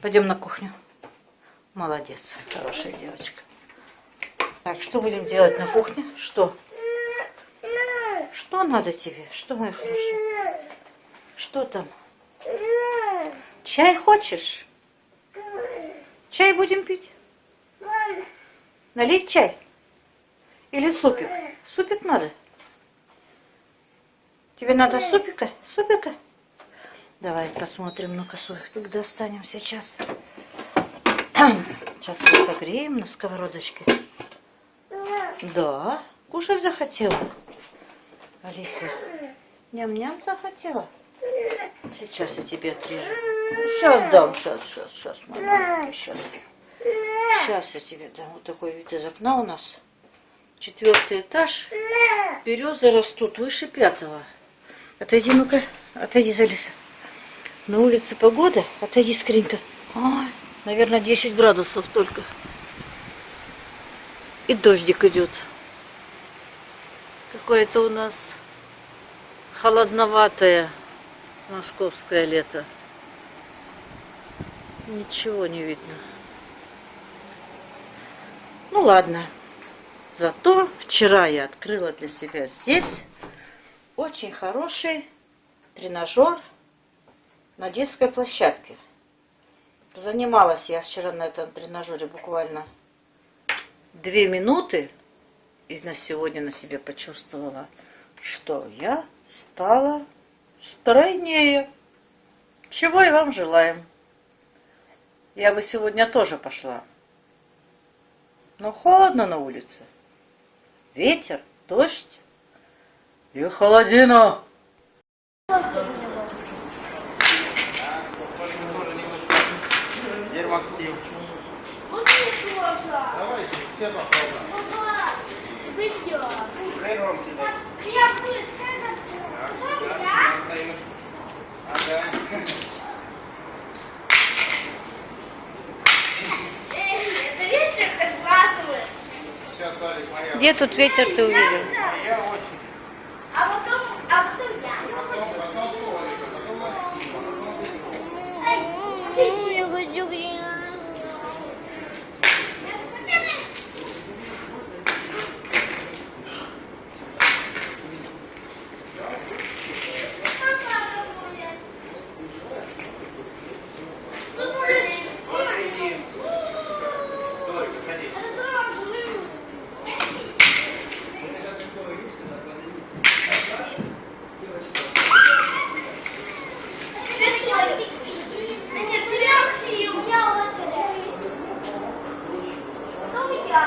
Пойдем на кухню. Молодец, хорошая девочка. Так, что будем делать на кухне? Что? Что надо тебе? Что, моя хорошая? Что там? Чай хочешь? Чай будем пить? Налить чай? Или супик? Супик надо? Тебе надо супика? Супика? Давай посмотрим, ну-ка супик достанем сейчас. Сейчас мы согреем на сковородочке. Да, кушать захотела. Алиса, ням-ням захотела. Сейчас я тебе отрежу. Сейчас дам, сейчас, сейчас, сейчас, мама, сейчас. Сейчас я тебе дам. Вот такой вид из окна у нас. Четвертый этаж. Березы растут выше пятого. Отойди, ну-ка, отойди, Залиса. На улице погода. Отойди, скринка. Ой, наверное, 10 градусов только. И дождик идет. Какое-то у нас холодноватое московское лето. Ничего не видно. Ну ладно. Зато вчера я открыла для себя здесь очень хороший тренажер на детской площадке. Занималась я вчера на этом тренажере буквально две минуты. И на сегодня на себе почувствовала, что я стала стройнее. Чего и вам желаем. Я бы сегодня тоже пошла. Но холодно на улице. Ветер, дождь и холодина. Теперь Максим. Давайте, все попробуем. Папа, вы что? Дай. Я быстро Так, я? Ага. Это ветер так. Где тут ветер ты увидел? Моя очередь. А потом, а потом я. Потом, потом Толик, а потом Максим, а потом ты. Я хочу грязь. Иди. Толик, заходи. Нет, реакции у меня очередь. Потом я.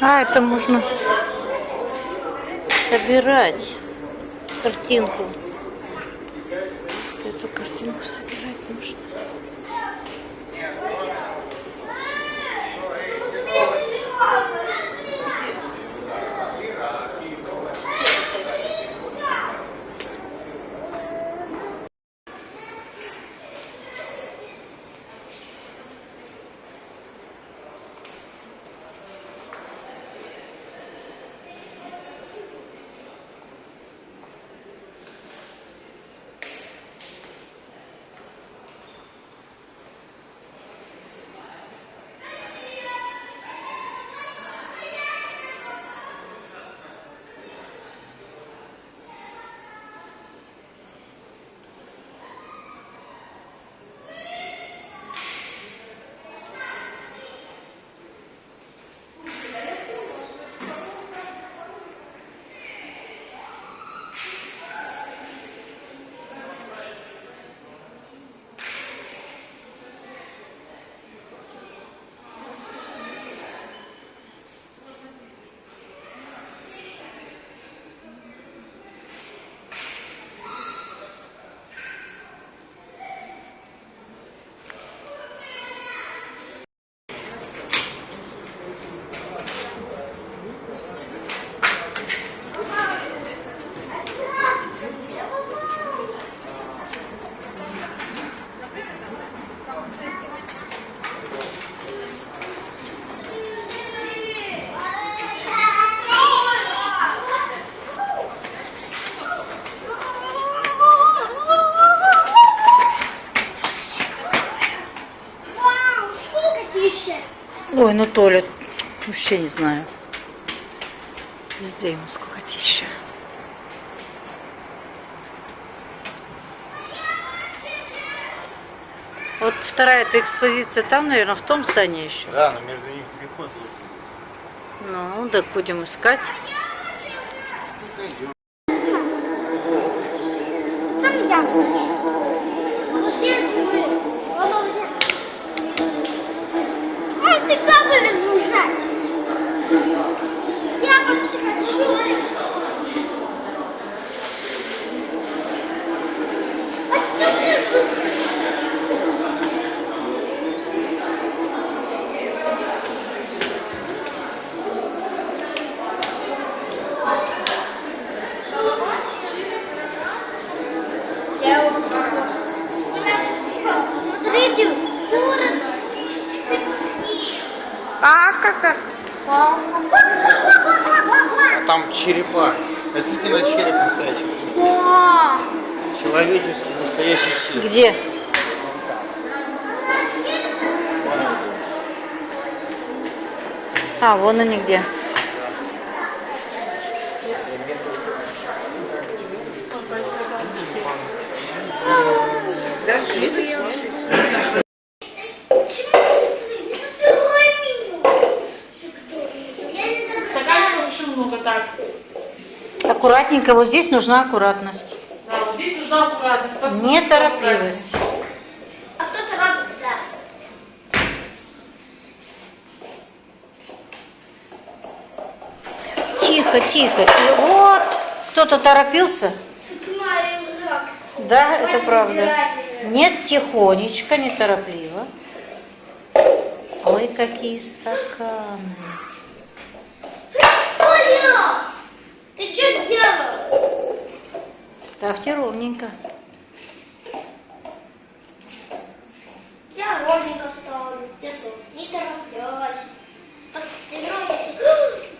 А, это можно собирать картинку. Ой, ну Толя, вообще не знаю. Везде ему скукотища. Вот вторая эта экспозиция там, наверное, в том здании еще. Да, но между ними переход. Ну, так будем искать. Там я. Жужжать. Я просто хочу. Отсюда жужжать. Смотрите, город. А, как А там черепа. Хотите на череп настоящий? Да. Человеческий, настоящий череп. Где? А, вон они где. Стаканчиков еще много, так. Аккуратненько, вот здесь нужна аккуратность. Да, вот здесь нужна аккуратность. Посмотрите, Неторопливость. А кто торопится? Тихо, тихо. Вот, кто-то торопился. Да, это правда. Нет, тихонечко, неторопливо. Ой, какие стаканы. Оля! Ты что сделал? Ставьте ровненько. Я ровненько ставлю. Я тоже не тороплюсь. Так,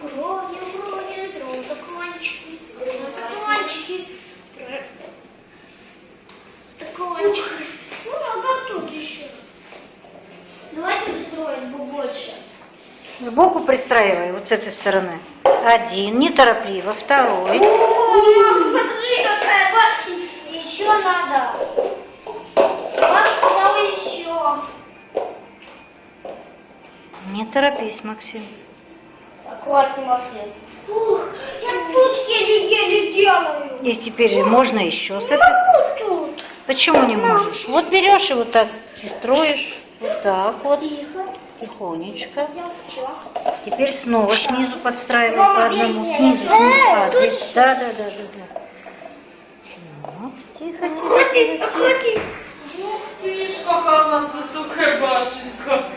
грони, грони, стаканчики, грони, стаканчики. Стаканчики. Ну, а как тут еще? Давайте строить побольше. Сбоку пристраивай, вот с этой стороны. Один, неторопливо. Второй. Мам, смотри, какая башня. Еще надо. Башня еще. Не торопись, Максим. Аккуратней, Максим. Ух, я тут еле-еле делаю. И теперь же можно еще с могу тут. Почему не можешь? Вот берешь и вот так и строишь. Вот так вот. Тихо. Тихонечко. Теперь снова снизу подстраивай по одному. Снизу, снизу. А, здесь. Да, да, да, да, да. Тихо, тихо, тихо. аккуратней. Ух ты ж, какая у нас высокая башенка.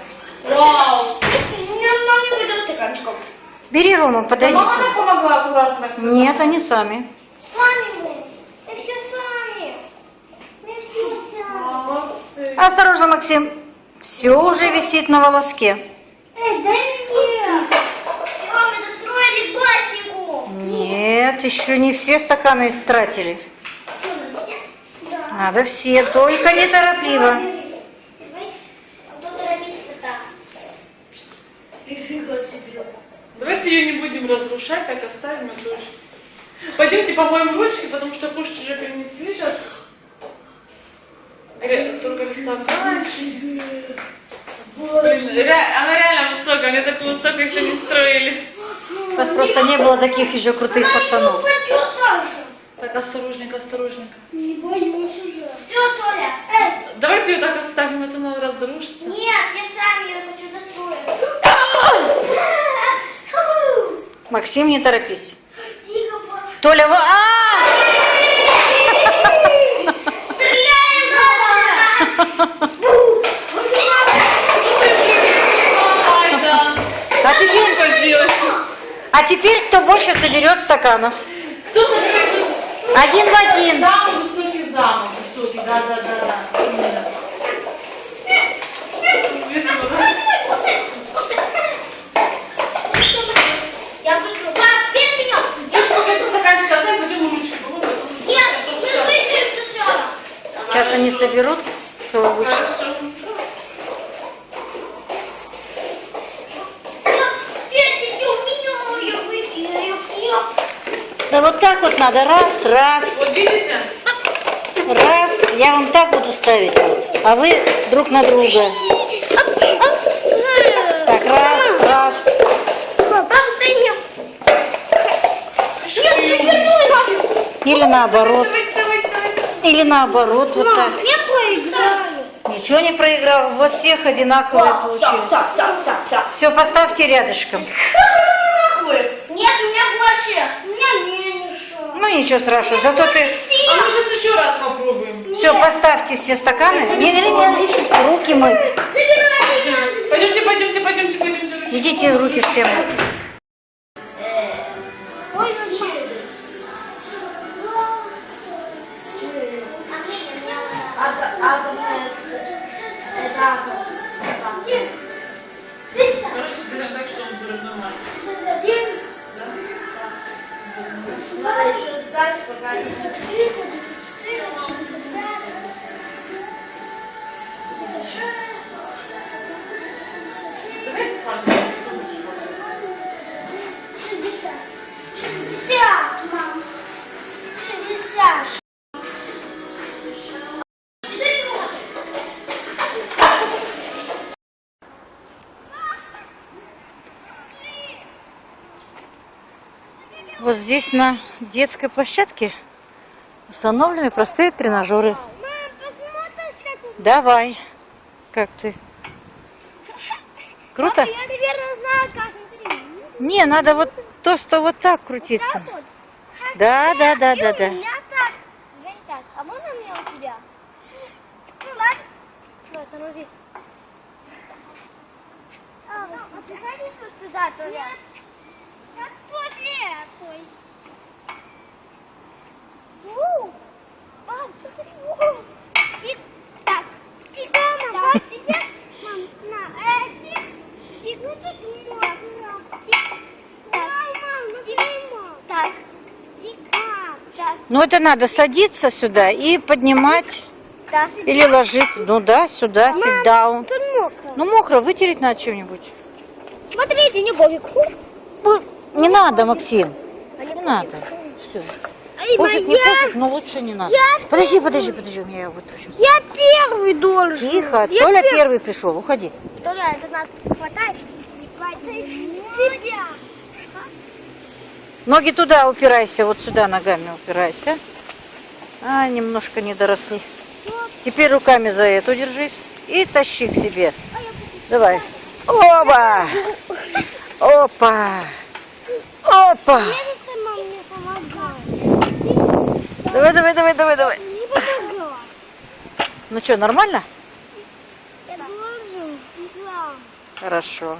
Вау. Не, нам не будет стаканчиков. Бери, Рома, подойди Мама нам сюда. помогла аккуратно Нет, они сами. Сами мы. Мы все сами. Мы все сами. Молодцы. Осторожно, Максим. Все уже висит на волоске. Эй, дай мне. Все, мы достроили баснику. Нет, еще не все стаканы истратили. Что, надо все? Да. Надо все, только неторопливо. Давайте ее не будем разрушать, так оставим это уж. Пойдемте помоем ручки, потому что кушать уже принесли сейчас. Ре- Только стаканчик. Ре- она реально высокая, мне такую высокую еще не строили. У вас просто не было таких еще крутых Она пацанов. Так, осторожненько, осторожненько. Не боюсь уже. Все, Толя. Эй, Давайте ее так оставим, это она разрушится. нет, я сам ее хочу достроить. Максим, не торопись. Тихо, папа. Толя, вы... А! Стреляем, да. А теперь, а теперь кто больше соберет стаканов? Кто? Один в один. Самый высокий замок, высокий, да, да, да, да. Я выиграл. Пап, без меня. Я сколько это стаканчик отдай, пойдем помочь. Нет, мы выиграем сначала. Сейчас они соберут, кто выше. Хорошо. Да вот так вот надо. Раз, раз, Вот видите? раз. Я вам так буду ставить. Вот. А вы друг на друга. Так, раз, раз. Или наоборот. Или наоборот. Вот так. Ничего не проиграл. У вас всех одинаковые получились. Все, поставьте рядышком. Нет, у меня больше. У меня меньше. Ну ничего страшного. Зато ты... А мы сейчас еще раз попробуем. Все, поставьте все стаканы. Не, не, не, руки мыть. Пойдемте, пойдемте, пойдемте, пойдемте. Идите руки все мыть. Здесь на детской площадке установлены простые тренажеры. Мам. Давай. Как ты? Круто? Папа, я, наверное, знаю, как. Смотри. Не, надо вот то, что вот так крутиться. Так вот. Да, да, да, да, да. А можно мне у тебя? Ну ладно. Что, останови. А, ну, а ты ходишь вот сюда тоже? Нет. Как после такой. У, Мам, смотри. у. И так. И мама, вот тебе. Мам, на, э, тик. Тик, ну тут можно. Тик. Так. Мам, ну Так. Тик. Так. Ну это надо садиться сюда и поднимать Так. или ложиться. Ну да, сюда, sit down. Тут мокро. Ну мокро, вытереть надо чем-нибудь. Смотрите, не Бобик. Не надо, Максим. Не надо. Все. Пофиг, не пофиг, но лучше не надо. Я- Подожди, подожди, подожди, у меня я вот сейчас. Я первый должен. Тихо, Я Толя пер- первый пришел, уходи. Толя, это нас хватает. Себя. Ноги туда упирайся, вот сюда ногами упирайся. А, немножко не доросли. Теперь руками за эту держись и тащи к себе. Давай. Оба! Опа! Опа! Давай, давай, давай, давай, давай. Ну что, нормально? Хорошо.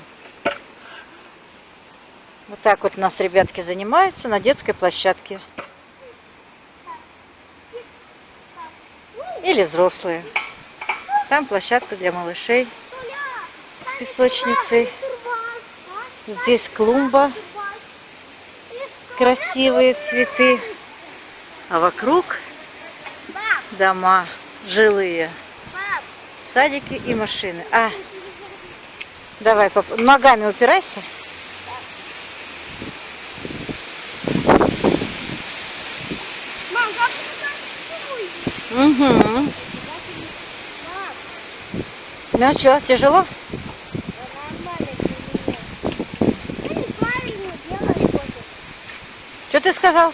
Вот так вот у нас ребятки занимаются на детской площадке. Или взрослые. Там площадка для малышей с песочницей. Здесь клумба, красивые цветы. А вокруг Пап, дома жилые, пап. садики и машины. А, давай, поп- ногами упирайся. Угу. Пап, Ну что, тяжело? нормально для меня. Я неправильно делаю кофе. Что ты сказал?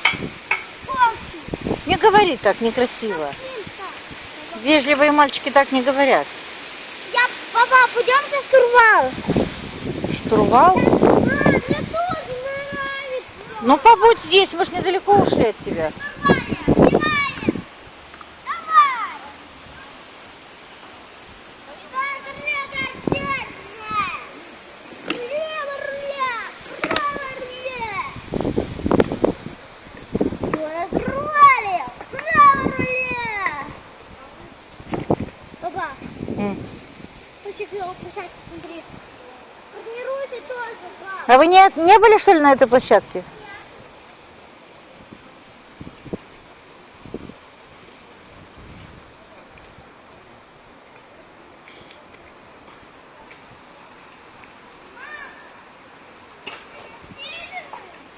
Не говори так некрасиво. Вежливые мальчики так не говорят. Я, папа, пойдемте в штурвал. Штурвал? А, мне тоже нравится. Ну побудь здесь, мы ж недалеко ушли от тебя. А вы не, не были, что ли, на этой площадке?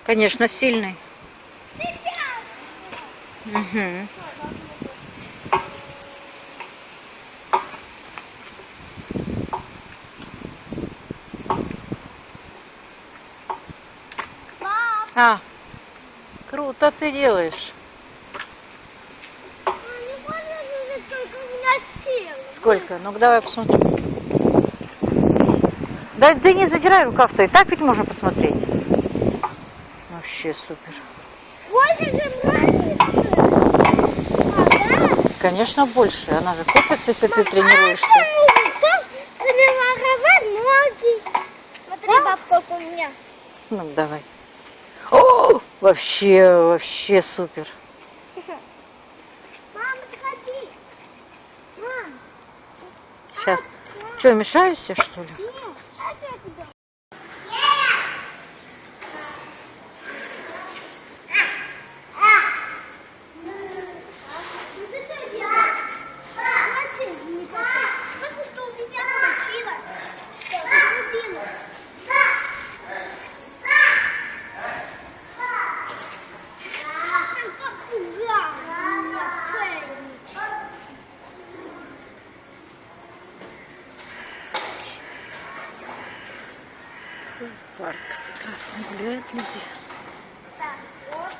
Конечно, сильный. Угу. Пап, А, круто ты делаешь. Сколько? Ну-ка давай посмотрим. Да ты не задирай рукав-то, и так ведь можно посмотреть. Вообще супер. Конечно, больше. Она же копится, если ты тренируешься. Ноги. Смотри, баб, сколько у меня. Ну, давай. Вообще, вообще супер. Мама, подходи. Мам, Сейчас. Что, мешаюсь я, что ли? нет, а что я туда? Смотри, что у меня получилось. Что, рубину. Там попугай у меня цельничек. Парк прекрасно гуляют люди. Так, вот.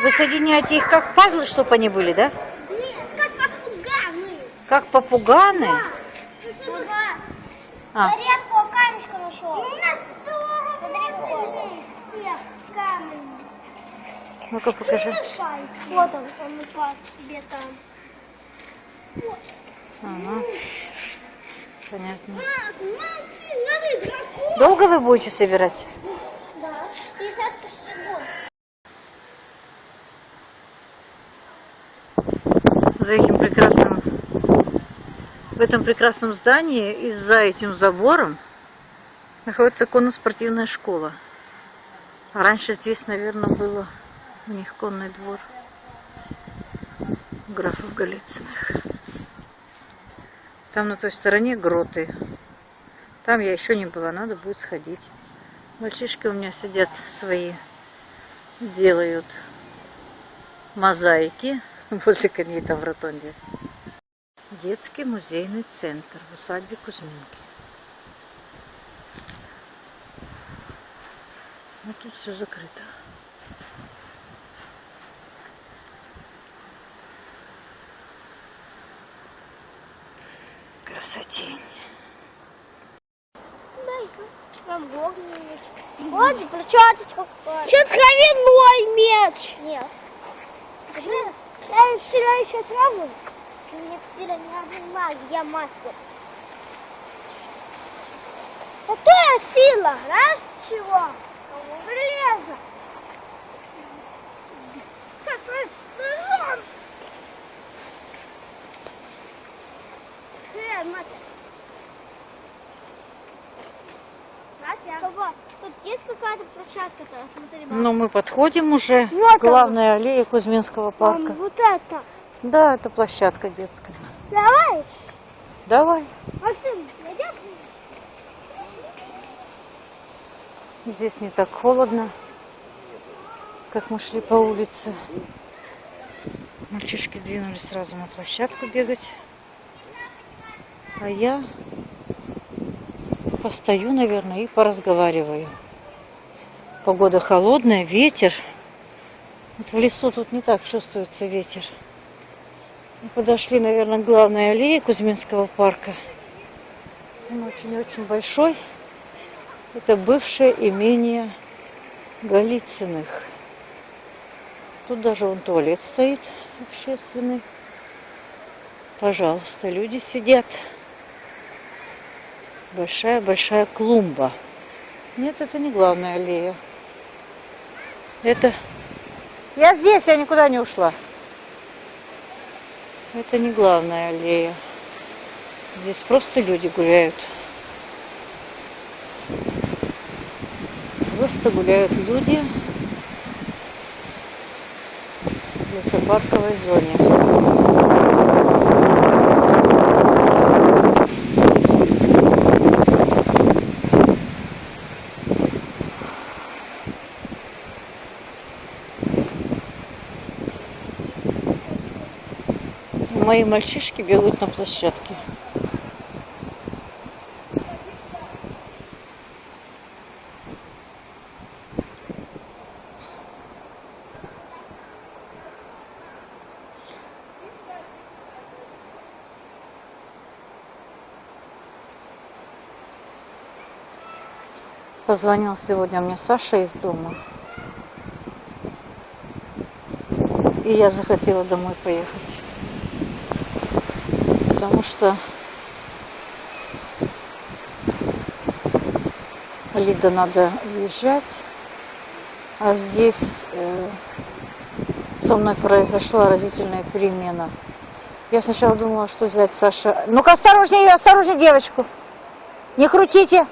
Вы соединяете их как пазлы, чтобы они были, да? Нет, как попуганы. Как попуганы? Вот. А, Редкого камешка нашел. Ну, у нас 40 всех камень. ну-ка покажи. Вот он, он упал тебе там. Вот. Ага. Понятно. Долго вы будете собирать? За этим прекрасным... В этом прекрасном здании и за этим забором находится конно-спортивная школа. Раньше здесь, наверное, было у них конный двор графов Голицыных. Там на той стороне гроты. Там я еще не была, надо будет сходить. Мальчишки у меня сидят свои, делают мозаики возле коней там в ротонде. Детский музейный центр в усадьбе Кузьминки. Но тут все закрыто. Красотень. Вот перчаточка. Что травяной мяч? Нет. Я вчера еще траву. Мне вчера не обнимали, я мастер. Какая сила? Знаешь чего? Железо. Сейчас, ножом. Э, мать. Вот, тут есть какая-то площадка-то? Ну, мы подходим уже Вот к главной аллее Кузьминского Мам, парка. вот это. Да, это площадка детская. Давай. Давай. Максим? Здесь не так холодно, как мы шли по улице. Мальчишки двинулись сразу на площадку бегать. А я постою, наверное, и поразговариваю. Погода холодная, ветер. Вот в лесу тут не так чувствуется ветер. Мы подошли, наверное, к главной аллее Кузьминского парка. Он очень-очень большой. Это бывшее имение Голицыных. Тут даже вон туалет стоит общественный. Пожалуйста, люди сидят. Большая-большая клумба. Нет, это не главная аллея. Это... Я здесь, я никуда не ушла. Это не главная аллея. Здесь просто люди гуляют. Просто гуляют люди в лесопарковой зоне. Мои мальчишки бегут на площадке. Позвонил сегодня мне Саша из дома. И я захотела домой поехать. Потому что Лида надо уезжать. А здесь э, со мной произошла разительная перемена. Я сначала думала, что взять Саша. Ну-ка, осторожнее, осторожнее девочку. Не крутите.